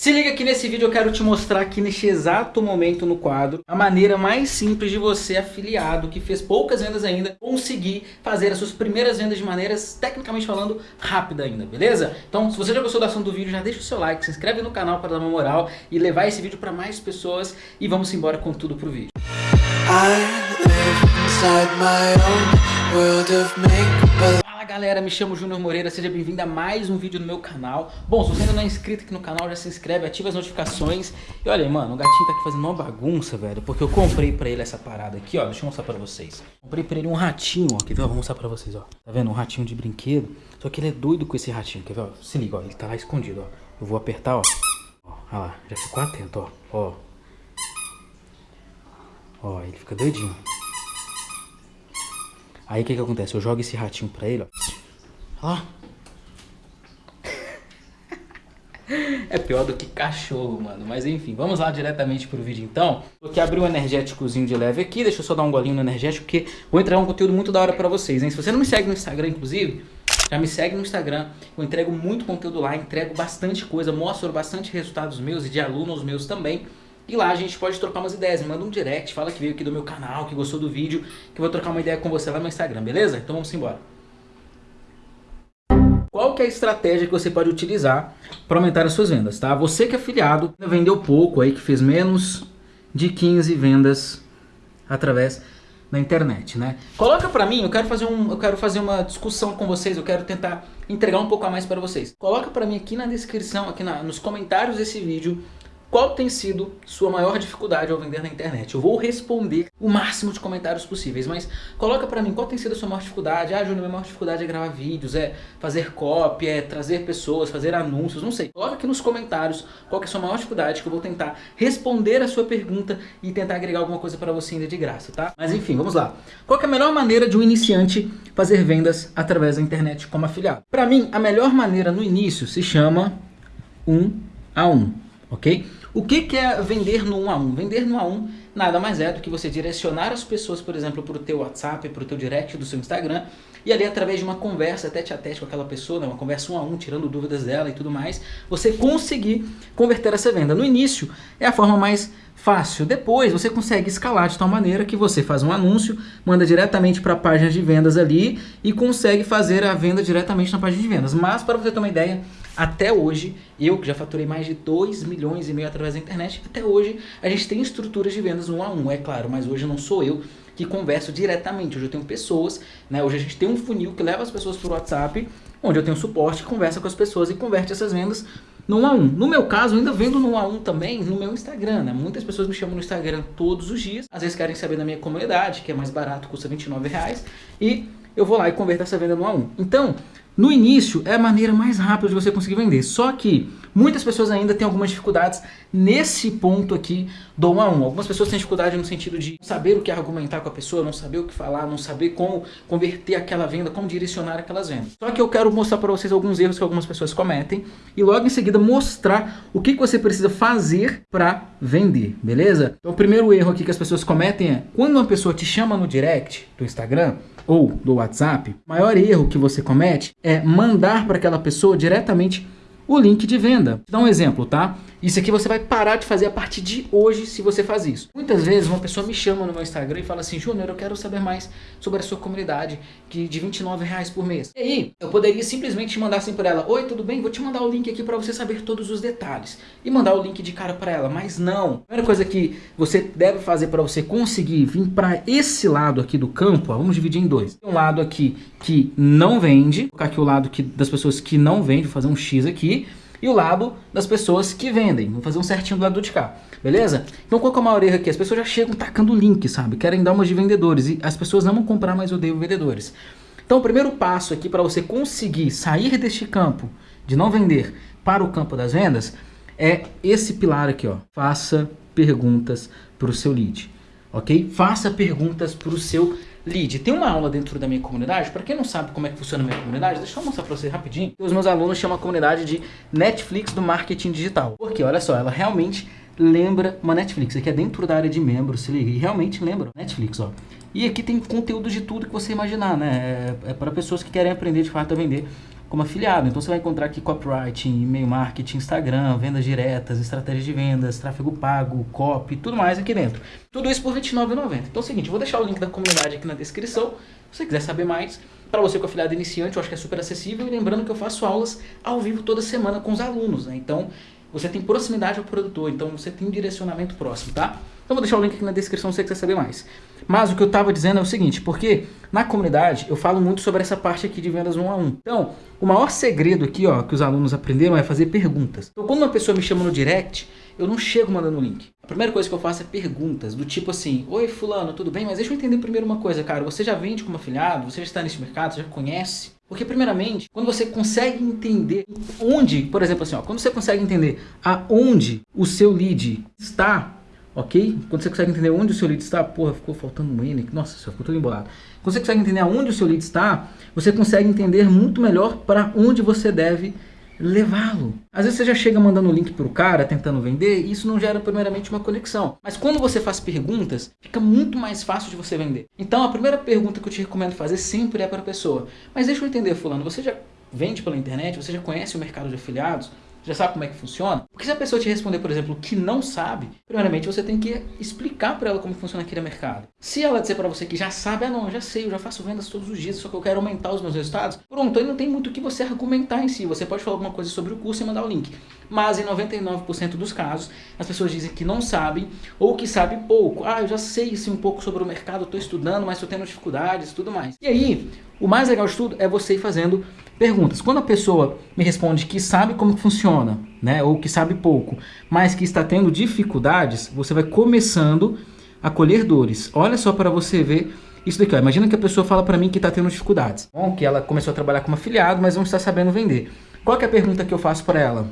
Se liga que nesse vídeo eu quero te mostrar aqui neste exato momento no quadro a maneira mais simples de você, afiliado, que fez poucas vendas ainda, conseguir fazer as suas primeiras vendas de maneiras, tecnicamente falando, rápida ainda, beleza? Então, se você já gostou da ação do vídeo, já deixa o seu like, se inscreve no canal para dar uma moral e levar esse vídeo para mais pessoas e vamos embora com tudo pro vídeo. I galera, me chamo Júnior Moreira, seja bem-vindo a mais um vídeo no meu canal Bom, se você ainda não é inscrito aqui no canal, já se inscreve, ativa as notificações E olha, mano, o gatinho tá aqui fazendo uma bagunça, velho Porque eu comprei pra ele essa parada aqui, ó, deixa eu mostrar pra vocês Comprei pra ele um ratinho, ó, quer ver? Vou mostrar pra vocês, ó Tá vendo? Um ratinho de brinquedo Só que ele é doido com esse ratinho, quer ver? Se liga, ó, ele tá lá escondido, ó Eu vou apertar, ó Ó, olha lá, já ficou atento, ó Ó Ó, ele fica doidinho Aí o que que acontece? Eu jogo esse ratinho pra ele, ó. Ó. É pior do que cachorro, mano. Mas enfim, vamos lá diretamente pro vídeo então. Vou aqui abrir um energéticozinho de leve aqui. Deixa eu só dar um golinho no energético, porque vou entregar um conteúdo muito da hora pra vocês, hein? Se você não me segue no Instagram, inclusive, já me segue no Instagram. Eu entrego muito conteúdo lá, entrego bastante coisa, mostro bastante resultados meus e de alunos meus também. E lá a gente pode trocar umas ideias, me manda um direct, fala que veio aqui do meu canal, que gostou do vídeo, que eu vou trocar uma ideia com você lá no Instagram, beleza? Então vamos embora. Qual que é a estratégia que você pode utilizar para aumentar as suas vendas, tá? Você que é afiliado, vendeu pouco aí, que fez menos de 15 vendas através da internet, né? Coloca para mim, eu quero fazer um, eu quero fazer uma discussão com vocês, eu quero tentar entregar um pouco a mais para vocês. Coloca para mim aqui na descrição, aqui na, nos comentários desse vídeo, qual tem sido sua maior dificuldade ao vender na internet? Eu vou responder o máximo de comentários possíveis, mas coloca pra mim qual tem sido a sua maior dificuldade. Ah, Júnior, minha maior dificuldade é gravar vídeos, é fazer copy, é trazer pessoas, fazer anúncios, não sei. Coloca aqui nos comentários qual é a sua maior dificuldade que eu vou tentar responder a sua pergunta e tentar agregar alguma coisa pra você ainda de graça, tá? Mas enfim, vamos lá. Qual é a melhor maneira de um iniciante fazer vendas através da internet como afiliado? Pra mim, a melhor maneira no início se chama um a um, ok? O que, que é vender no 1 a 1? Vender no 1 a 1 nada mais é do que você direcionar as pessoas, por exemplo, para o teu WhatsApp, para o teu direct do seu Instagram, e ali através de uma conversa tete a tete com aquela pessoa, né, uma conversa um a um, tirando dúvidas dela e tudo mais, você conseguir converter essa venda. No início é a forma mais fácil. Depois você consegue escalar de tal maneira que você faz um anúncio, manda diretamente para a página de vendas ali e consegue fazer a venda diretamente na página de vendas. Mas para você ter uma ideia, até hoje, eu que já faturei mais de 2 milhões e meio através da internet, até hoje a gente tem estruturas de vendas um a um, é claro, mas hoje não sou eu que converso diretamente. Hoje eu tenho pessoas, né? Hoje a gente tem um funil que leva as pessoas para o WhatsApp, onde eu tenho suporte, conversa com as pessoas e converte essas vendas no 1 a 1. No meu caso, ainda vendo no 1 a 1 também no meu Instagram, né? Muitas pessoas me chamam no Instagram todos os dias, às vezes querem saber da minha comunidade, que é mais barato, custa 29 reais, e eu vou lá e converto essa venda no 1 a 1. Então, no início é a maneira mais rápida de você conseguir vender, só que muitas pessoas ainda têm algumas dificuldades nesse ponto aqui do 1 a 1. Algumas pessoas têm dificuldade no sentido de saber o que argumentar com a pessoa, não saber o que falar, não saber como converter aquela venda, como direcionar aquelas vendas. Só que eu quero mostrar para vocês alguns erros que algumas pessoas cometem e logo em seguida mostrar o que você precisa fazer para vender, beleza? Então o primeiro erro aqui que as pessoas cometem é quando uma pessoa te chama no direct do Instagram, ou do WhatsApp, o maior erro que você comete é mandar para aquela pessoa diretamente o link de venda. Vou dar um exemplo, tá? Isso aqui você vai parar de fazer a partir de hoje se você faz isso. Muitas vezes uma pessoa me chama no meu Instagram e fala assim, Júnior, eu quero saber mais sobre a sua comunidade que de 29 reais por mês. E aí, eu poderia simplesmente mandar assim para ela, Oi, tudo bem? Vou te mandar o link aqui para você saber todos os detalhes. E mandar o link de cara para ela, mas não. A primeira coisa que você deve fazer para você conseguir vir para esse lado aqui do campo, ó, vamos dividir em dois. Tem um lado aqui que não vende, vou colocar aqui o lado que, das pessoas que não vendem, vou fazer um X aqui e o lado das pessoas que vendem. Vamos fazer um certinho do lado de cá, beleza? Então qual que é maior erro aqui? As pessoas já chegam tacando link, sabe? Querem dar umas de vendedores e as pessoas não vão comprar, mas odeiam vendedores. Então o primeiro passo aqui para você conseguir sair deste campo de não vender para o campo das vendas é esse pilar aqui, ó. Faça perguntas para o seu lead, ok? Faça perguntas para o seu lead. Tem uma aula dentro da minha comunidade, para quem não sabe como é que funciona a minha comunidade, deixa eu mostrar para vocês rapidinho. Os meus alunos chamam a comunidade de Netflix do marketing digital. Porque, olha só, ela realmente lembra uma Netflix. Aqui é dentro da área de membros, se liga. E realmente lembra Netflix, ó. E aqui tem conteúdo de tudo que você imaginar, né? É, é para pessoas que querem aprender de fato a vender como afiliado. Então você vai encontrar aqui copyright, e-mail marketing, Instagram, vendas diretas, estratégia de vendas, tráfego pago, copy, tudo mais aqui dentro. Tudo isso por R$29,90. Então é o seguinte, vou deixar o link da comunidade aqui na descrição, se você quiser saber mais. Para você com afiliado iniciante, eu acho que é super acessível. E lembrando que eu faço aulas ao vivo toda semana com os alunos, né? Então você tem proximidade ao produtor, então você tem um direcionamento próximo, tá? Então vou deixar o link aqui na descrição se você quiser saber mais. Mas o que eu estava dizendo é o seguinte, porque na comunidade eu falo muito sobre essa parte aqui de vendas um a um. Então, o maior segredo aqui, ó, que os alunos aprenderam é fazer perguntas. Então, quando uma pessoa me chama no direct, eu não chego mandando o link. A primeira coisa que eu faço é perguntas, do tipo assim, Oi fulano, tudo bem? Mas deixa eu entender primeiro uma coisa, cara. Você já vende como afiliado? Você já está nesse mercado? Você já conhece? Porque primeiramente, quando você consegue entender onde, por exemplo assim, ó, quando você consegue entender aonde o seu lead está, ok? Quando você consegue entender onde o seu lead está, porra, ficou faltando um N, nossa, só ficou tudo embolado. Quando você consegue entender aonde o seu lead está, você consegue entender muito melhor para onde você deve levá-lo. Às vezes você já chega mandando o link para o cara, tentando vender, e isso não gera primeiramente uma conexão. Mas quando você faz perguntas, fica muito mais fácil de você vender. Então a primeira pergunta que eu te recomendo fazer sempre é para a pessoa. Mas deixa eu entender, fulano, você já vende pela internet? Você já conhece o mercado de afiliados? Já sabe como é que funciona? Porque se a pessoa te responder, por exemplo, que não sabe, primeiramente você tem que explicar para ela como funciona aquele mercado. Se ela disser para você que já sabe, ah não, já sei, eu já faço vendas todos os dias, só que eu quero aumentar os meus resultados, pronto, aí não tem muito o que você argumentar em si. Você pode falar alguma coisa sobre o curso e mandar o link. Mas em 99% dos casos, as pessoas dizem que não sabem ou que sabem pouco. Ah, eu já sei sim um pouco sobre o mercado, estou estudando, mas estou tendo dificuldades e tudo mais. E aí, o mais legal de tudo é você ir fazendo perguntas. Quando a pessoa me responde que sabe como funciona, né, ou que sabe pouco, mas que está tendo dificuldades, você vai começando a colher dores. Olha só para você ver isso daqui. Ó. Imagina que a pessoa fala para mim que está tendo dificuldades. Bom, que ela começou a trabalhar como afiliado, mas não está sabendo vender. Qual é a pergunta que eu faço para ela?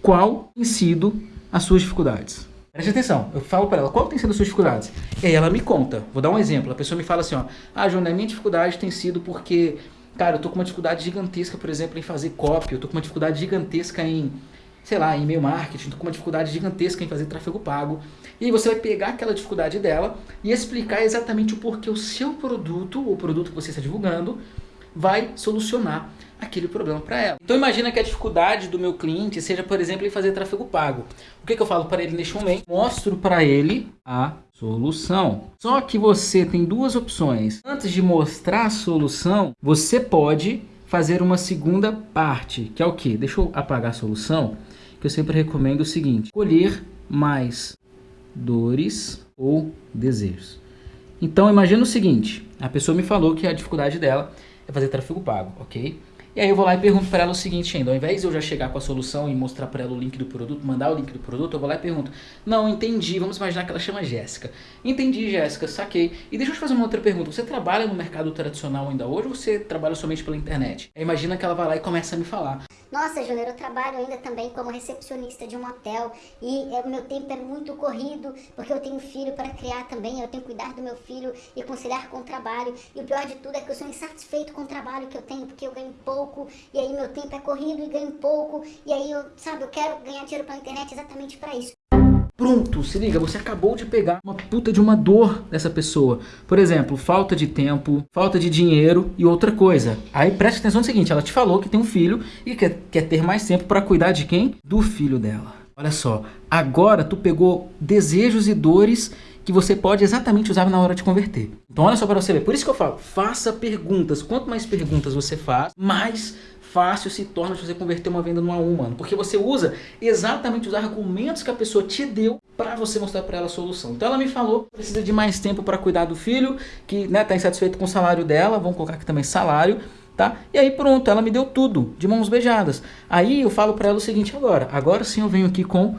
Qual tem sido as suas dificuldades? Preste atenção, eu falo para ela, qual tem sido as suas dificuldades? E aí ela me conta. Vou dar um exemplo. A pessoa me fala assim, ó, ah, João, a minha dificuldade tem sido porque Cara, eu tô com uma dificuldade gigantesca, por exemplo, em fazer copy, eu tô com uma dificuldade gigantesca em, sei lá, em e-mail marketing, tô com uma dificuldade gigantesca em fazer tráfego pago. E você vai pegar aquela dificuldade dela e explicar exatamente o porquê o seu produto, o produto que você está divulgando, vai solucionar aquele problema para ela. Então imagina que a dificuldade do meu cliente seja, por exemplo, em fazer tráfego pago. O que, que eu falo para ele neste momento? Mostro para ele a solução. Só que você tem duas opções. Antes de mostrar a solução, você pode fazer uma segunda parte, que é o que? Deixa eu apagar a solução, que eu sempre recomendo o seguinte, colher mais dores ou desejos. Então imagina o seguinte, a pessoa me falou que a dificuldade dela é fazer tráfego pago, ok? E aí eu vou lá e pergunto para ela o seguinte ainda, ao invés de eu já chegar com a solução e mostrar para ela o link do produto, mandar o link do produto, eu vou lá e pergunto, não, entendi, vamos imaginar que ela chama Jéssica. Entendi, Jéssica, saquei. E deixa eu te fazer uma outra pergunta, você trabalha no mercado tradicional ainda hoje ou você trabalha somente pela internet? Imagina que ela vai lá e começa a me falar. Nossa, Júnior, eu trabalho ainda também como recepcionista de um hotel e é, o meu tempo é muito corrido porque eu tenho filho para criar também, eu tenho que cuidar do meu filho e conciliar com o trabalho. E o pior de tudo é que eu sou insatisfeito com o trabalho que eu tenho porque eu ganho pouco pouco, e aí meu tempo é corrido e ganho pouco, e aí eu, sabe, eu quero ganhar dinheiro pela internet exatamente para isso. Pronto, se liga, você acabou de pegar uma puta de uma dor dessa pessoa. Por exemplo, falta de tempo, falta de dinheiro e outra coisa. Aí preste atenção no seguinte, ela te falou que tem um filho e quer, quer ter mais tempo para cuidar de quem? Do filho dela. Olha só, agora tu pegou desejos e dores que você pode exatamente usar na hora de converter. Então olha só para você ver, por isso que eu falo, faça perguntas. Quanto mais perguntas você faz, mais fácil se torna de você converter uma venda no a um, mano. Porque você usa exatamente os argumentos que a pessoa te deu para você mostrar para ela a solução. Então ela me falou precisa de mais tempo para cuidar do filho, que né, tá insatisfeito com o salário dela, vamos colocar aqui também salário, tá? E aí pronto, ela me deu tudo, de mãos beijadas. Aí eu falo para ela o seguinte agora, agora sim eu venho aqui com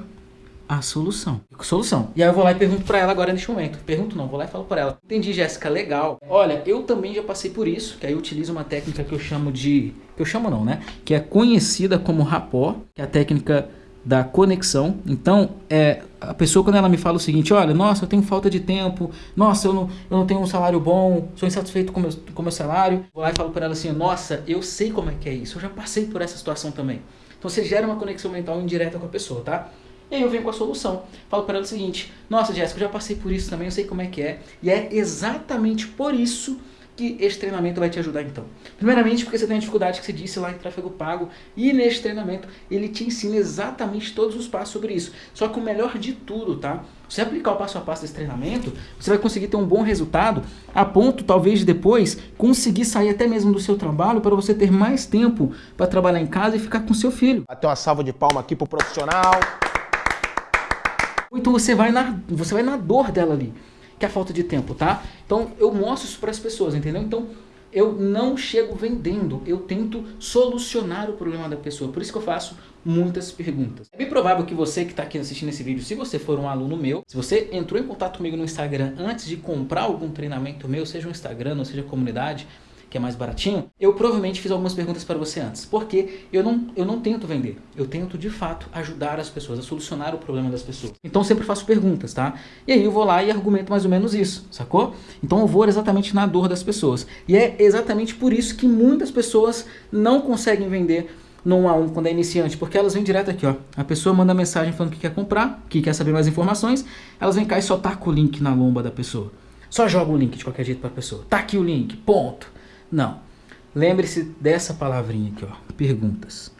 a solução. Solução. E aí eu vou lá e pergunto para ela agora neste momento. Pergunto não, vou lá e falo para ela. Entendi, Jéssica, legal. Olha, eu também já passei por isso, que aí eu utilizo uma técnica que eu chamo de... Que eu chamo não, né? Que é conhecida como rapó, que é a técnica da conexão. Então, é, a pessoa quando ela me fala o seguinte, olha, nossa, eu tenho falta de tempo, nossa, eu não, eu não tenho um salário bom, sou insatisfeito com o meu, com meu salário. Vou lá e falo para ela assim, nossa, eu sei como é que é isso, eu já passei por essa situação também. Então você gera uma conexão mental indireta com a pessoa, tá? E aí eu venho com a solução. Falo para ela o seguinte, nossa Jéssica, eu já passei por isso também, eu sei como é que é. E é exatamente por isso que esse treinamento vai te ajudar então? Primeiramente porque você tem a dificuldade que você disse lá em tráfego pago e neste treinamento ele te ensina exatamente todos os passos sobre isso. Só que o melhor de tudo, tá? Você aplicar o passo a passo desse treinamento, você vai conseguir ter um bom resultado a ponto talvez de depois conseguir sair até mesmo do seu trabalho para você ter mais tempo para trabalhar em casa e ficar com seu filho. Até uma salva de palma aqui pro profissional. Então você vai na, você vai na dor dela ali que é a falta de tempo, tá? Então eu mostro isso para as pessoas, entendeu? Então eu não chego vendendo, eu tento solucionar o problema da pessoa. Por isso que eu faço muitas perguntas. É bem provável que você que está aqui assistindo esse vídeo, se você for um aluno meu, se você entrou em contato comigo no Instagram antes de comprar algum treinamento meu, seja um Instagram ou seja comunidade, que é mais baratinho, eu provavelmente fiz algumas perguntas para você antes. Porque eu não, eu não tento vender, eu tento de fato ajudar as pessoas, a solucionar o problema das pessoas. Então sempre faço perguntas, tá? E aí eu vou lá e argumento mais ou menos isso, sacou? Então eu vou exatamente na dor das pessoas. E é exatamente por isso que muitas pessoas não conseguem vender 1 a 1 quando é iniciante, porque elas vêm direto aqui, ó. A pessoa manda mensagem falando que quer comprar, que quer saber mais informações, elas vêm cá e só tacam o link na lomba da pessoa. Só joga o link de qualquer jeito para a pessoa. Tá aqui o link, ponto. Não. Lembre-se dessa palavrinha aqui, ó, perguntas.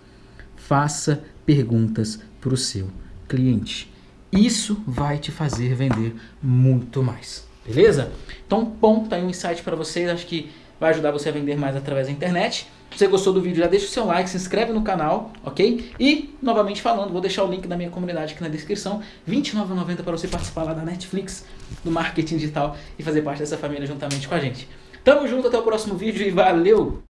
Faça perguntas para o seu cliente. Isso vai te fazer vender muito mais, beleza? Então, ponto, aí um insight para vocês, acho que vai ajudar você a vender mais através da internet. Se você gostou do vídeo, já deixa o seu like, se inscreve no canal, ok? E, novamente falando, vou deixar o link da minha comunidade aqui na descrição, R$29,90 para você participar lá da Netflix, do marketing digital e fazer parte dessa família juntamente com a gente. Tamo junto, até o próximo vídeo e valeu!